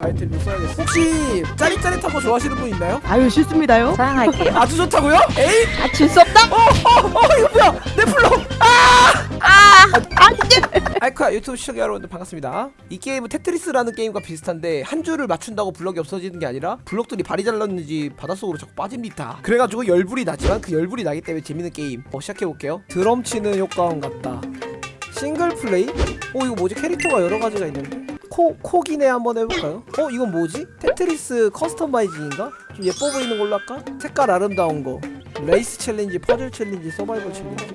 아이템 좀 써야겠어 혹시 짜릿짜릿한 거 좋아하시는 분 있나요? 아유 싫습니다요. 사양할게요. 아주 좋다고요? 에이 아질 수 없다. 어, 어, 어, 이거 뭐야? 내 블록! 아! 아이쿠야 유튜브 시청자 여러분들 반갑습니다. 이 게임은 테트리스라는 게임과 비슷한데 한 줄을 맞춘다고 블럭이 없어지는 게 아니라 블럭들이 발이 잘랐는지 바닷속으로 자꾸 빠집니다. 그래가지고 열불이 나지만 그 열불이 나기 때문에 재밌는 게임. 어, 시작해볼게요. 드럼 치는 효과음 같다. 싱글 플레이? 어 이거 뭐지? 캐릭터가 여러 가지가 있는데? 코, 코기네 한번 해볼까요? 어 이건 뭐지? 테트리스 customizing인가? 좀 예뻐 보이는 걸로 할까? 색깔 아름다운 거 race challenge, puzzle challenge, survival challenge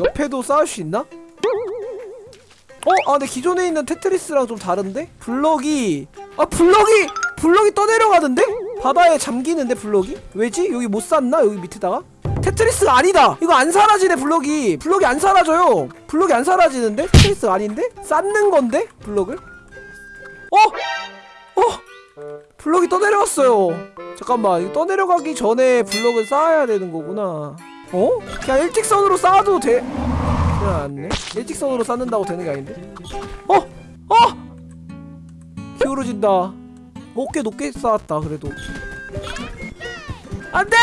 옆에도 쌓을 수 있나? 어? 아 근데 기존에 있는 테트리스랑 좀 다른데? 블럭이 아 블럭이 블럭이 떠내려가는데? 바다에 잠기는데 블럭이? 왜지? 여기 못 쌓나? 여기 밑에다가? 테트리스가 아니다! 이거 안 사라지네 블럭이 블럭이 안 사라져요 블럭이 안 사라지는데? 테트리스 아닌데? 쌓는 건데? 블럭을? 어? 어? 블럭이 떠내려갔어요 잠깐만 이거 떠내려가기 전에 블럭을 쌓아야 되는 거구나 어? 그냥 일직선으로 쌓아도 돼 그냥 안네 일직선으로 쌓는다고 되는 게 아닌데 어! 어! 기울어진다 어 꽤 높게 쌓았다 그래도 안돼!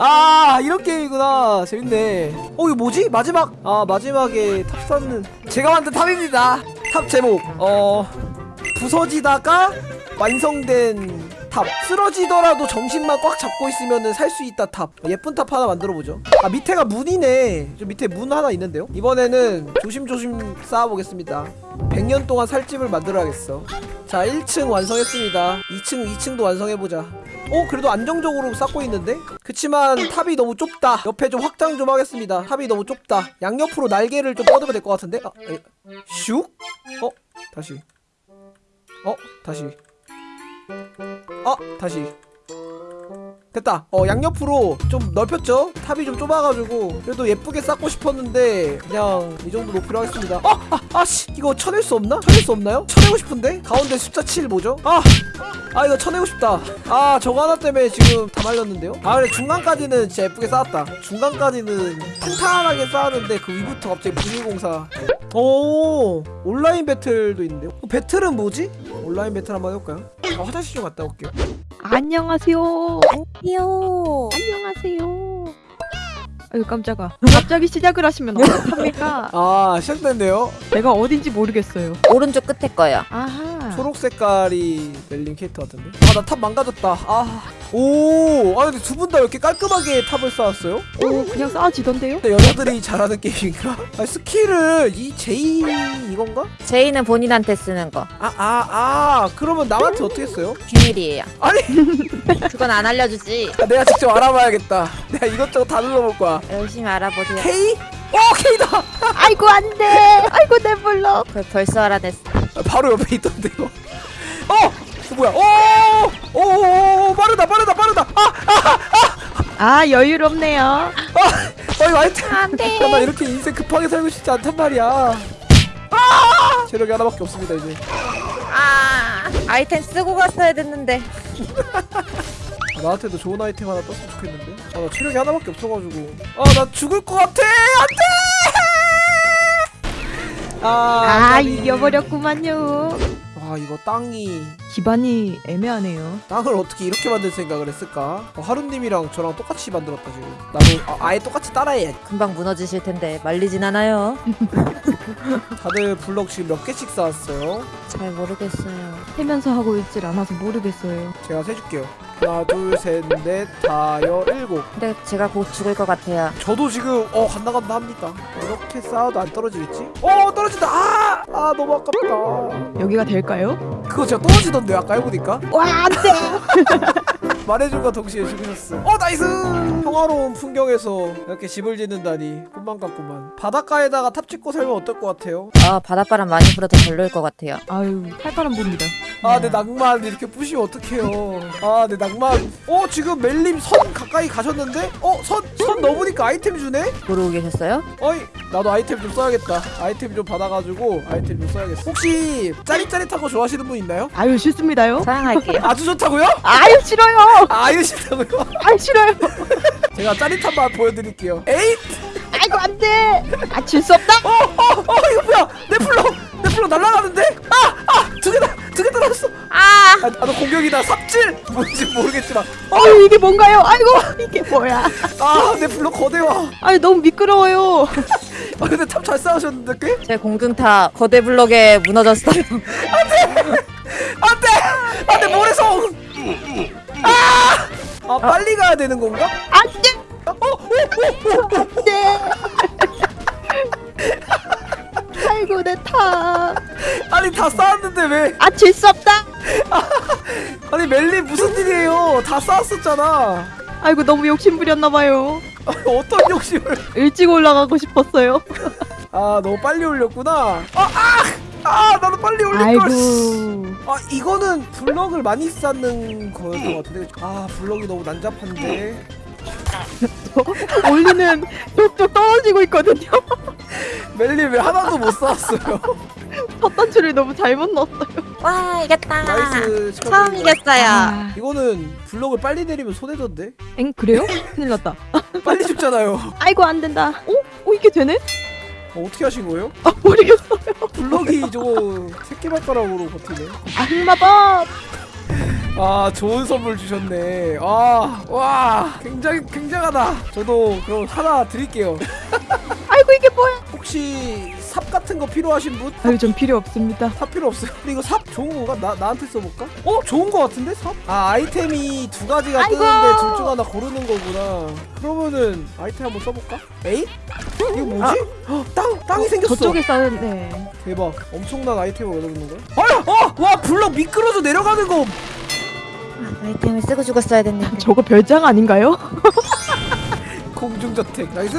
아 이런 게임이구나. 재밌네. 어 이거 뭐지? 마지막? 아 마지막에 탑 쌓는. 제가 만든 탑입니다. 탑 제목. 어 부서지다가 완성된 탑. 쓰러지더라도 정신만 꽉 잡고 있으면 살수 있다 탑. 예쁜 탑 하나 만들어보죠. 아 밑에가 문이네. 저 밑에 문 하나 있는데요? 이번에는 조심조심 쌓아보겠습니다. 100년 동안 살 집을 만들어야겠어 자 1층 완성했습니다. 2층 2층도 완성해보자. 어 그래도 안정적으로 쌓고 있는데? 그치만 탑이 너무 좁다. 옆에 좀 확장 좀 하겠습니다. 탑이 너무 좁다. 양옆으로 날개를 좀 뻗으면 될 것 같은데? 아, 에, 슉? 어 다시. 어 다시. 어 다시 됐다 어 양옆으로 좀 넓혔죠 탑이 좀 좁아가지고 그래도 예쁘게 쌓고 싶었는데 그냥 이 정도 높이로 하겠습니다 어! 아! 아씨 이거 쳐낼 수 없나? 쳐낼 수 없나요? 쳐내고 싶은데 가운데 숫자 7 뭐죠? 아! 아 이거 쳐내고 싶다 아 저거 하나 때문에 지금 다 말렸는데요 아 그래 중간까지는 진짜 예쁘게 쌓았다 중간까지는 탄탄하게 쌓았는데 그 위부터 갑자기 부실공사 오 온라인 battle도 있는데요 어, battle은 뭐지? 온라인 배틀 한번 해볼까요? 아, 화장실 좀 갔다 올게요 안녕하세요. 안녕. 안녕하세요. 아유 깜짝아. 갑자기 시작을 하시면 어떡합니까? 아 시작됐네요 내가 어딘지 모르겠어요. 오른쪽 끝에 거요. 아하. 초록 색깔이 멜린 캐릭터 같은데 아 나 탑 망가졌다 아오 아 근데 두 분 다 왜 이렇게 깔끔하게 탑을 쌓았어요? 오 그냥 쌓아지던데요? 근데 여자들이 잘하는 게임인가? 아 스킬을 이 제이 이건가? 제이는 본인한테 쓰는 거. 아아 아 그러면 남한테 어떻게 써요? 비밀이에요. 아니 그건 안 알려주지. 아, 내가 직접 알아봐야겠다 내가 이것저것 다 눌러볼 거야 열심히 알아보세요. K? 어 K다 아이고 안돼. 아이고 내. 그 벌써 알아냈어. 아, 바로 옆에 있던데요 어! 저 뭐야 오! 오! 오! 빠르다 빠르다 빠르다 아! 아 여유롭네요. 아! 아 이거 아이템 안돼. 아, 나 이렇게 인생 급하게 살고 싶지 않단 말이야. 아! 체력이 하나밖에 없습니다 이제. 아 아이템 쓰고 갔어야 됐는데. 아, 나한테도 좋은 아이템 하나 떴으면 좋겠는데. 아, 나 체력이 하나밖에 없어가지고. 아, 나 죽을 것 같아. 안돼. 아, 아. 이겨버렸구만요. 아, 이거 땅이 기반이 애매하네요. 땅을 어떻게 이렇게 만들 생각을 했을까? 어, 하루님이랑 저랑 똑같이 만들었다 지금. 나도 아, 아예 똑같이 따라해. 금방 무너지실 텐데 말리진 않아요. 다들 블럭 지금 몇 개씩 쌓았어요? 잘 모르겠어요. 세면서 하고 있질 않아서 모르겠어요. 제가 세줄게요. 하나, 둘, 셋, 넷, 다, 여, 일곱. 근데 제가 곧 죽을 것 같아요. 저도 지금 어 간다 간다 합니다 이렇게 쌓아도 안 떨어지겠지? 어 떨어진다 아! 아 너무 아깝다 여기가 될까요? 그거 제가 떨어지던데 아까 해보니까 와 안돼. 말해준과 동시에 죽으셨어 어 나이스 평화로운 풍경에서 이렇게 집을 짓는다니 꿈만 같구만 바닷가에다가 탑 짓고 살면 어떨 것 같아요? 아 바닷바람 많이 불어도 별로일 것 같아요. 아유 칼바람 봅니다. 아 내 낭만 이렇게 부시면 어떡해요 아 내 낭만 어 지금 멜림 선 가까이 가셨는데? 어 선 선 넘으니까 아이템 주네? 모르고 계셨어요? 어이 나도 아이템 좀 써야겠다 아이템 좀 받아가지고 아이템 좀 써야겠어 혹시 짜릿짜릿한 거 좋아하시는 분 있나요? 아유 싫습니다요. 사양할게요. 아주 좋다고요? 아유 싫어요. 아유 싫다고요? 아유 싫어요. 제가 짜릿한 맛 보여드릴게요 에잇! 아이고 안 돼. 아 질 수 없다. 어, 어, 어, 이거 뭐야? 내 블럭, 내 블럭 날아가는데? 아, 아, 두 개다, 두 개 떨어졌어. 아 아, 나도 공격이다. 삽질. 뭔지 모르겠지만, 아유 이게 뭔가요? 아이고 이게 뭐야? 아, 내 블럭 거대와. 아니 너무 미끄러워요. 아, 근데 탑잘 쌓으셨는데 꽤? 제 공중탑 거대 블럭에 무너졌어요 안돼, 아, 아, 빨리 가야 되는 건가? 안돼. 어, 오, 오, 오, 오. 안돼. 아이고 내 탑. 아니 다 쌓았는데 왜? 아 질 수 없다. 아니 멜리 무슨 일이에요? 다 쌓았었잖아. 아이고 너무 욕심 부렸나 봐요. 아니, 어떤 욕심을? 일찍 올라가고 싶었어요. 아, 너무 빨리 올렸구나. 아, 아, 아, 나도 빨리 올릴 걸. 아이고. 아 이거는 블럭을 많이 쌓는 거였던 것 같은데 아 블럭이 너무 난잡한데 올리는 뚝뚝 떨어지고 있거든요. 멜리 왜 하나도 못 쌓았어요 첫 단추를 너무 잘못 넣었어요. 와 이겼다 nice 처음. 이겼어요 아. 이거는 블럭을 빨리 내리면 손해던데 엥 그래요? 큰일 났다. 빨리 죽잖아요 아이고 안 된다. 어? 어 이게 되네? 어, 어떻게 하신 거예요? 아 모르겠어요. 블럭이 저거 새끼발가락으로 버티네 아 흑마법. 아 좋은 선물 주셨네 아와 굉장히 굉장하다 저도 그럼 하나 드릴게요 아이고 이게 뭐야? 혹시 삽 같은 거 필요하신 분? 아유 전 필요 없습니다. 삽 필요 없어요. 근데 이거 삽 좋은 건가? 나 나한테 써볼까? 어 좋은 거 같은데 삽? 아 아이템이 두 가지가 아이고. 뜨는데 둘 중 하나 고르는 거구나. 그러면은 아이템 한번 써볼까? 에이? 이거 뭐지? 헉, 땅 땅이 생겼어. 저쪽에 쌓은 네. 대박. 엄청난 아이템을 얻어보는 거야? 아야! 어! 와 블럭 미끄러져 내려가는 거. 아이템을 쓰고 죽었어야 됐는데 저거 별장 아닌가요? 공중저택. 나이스.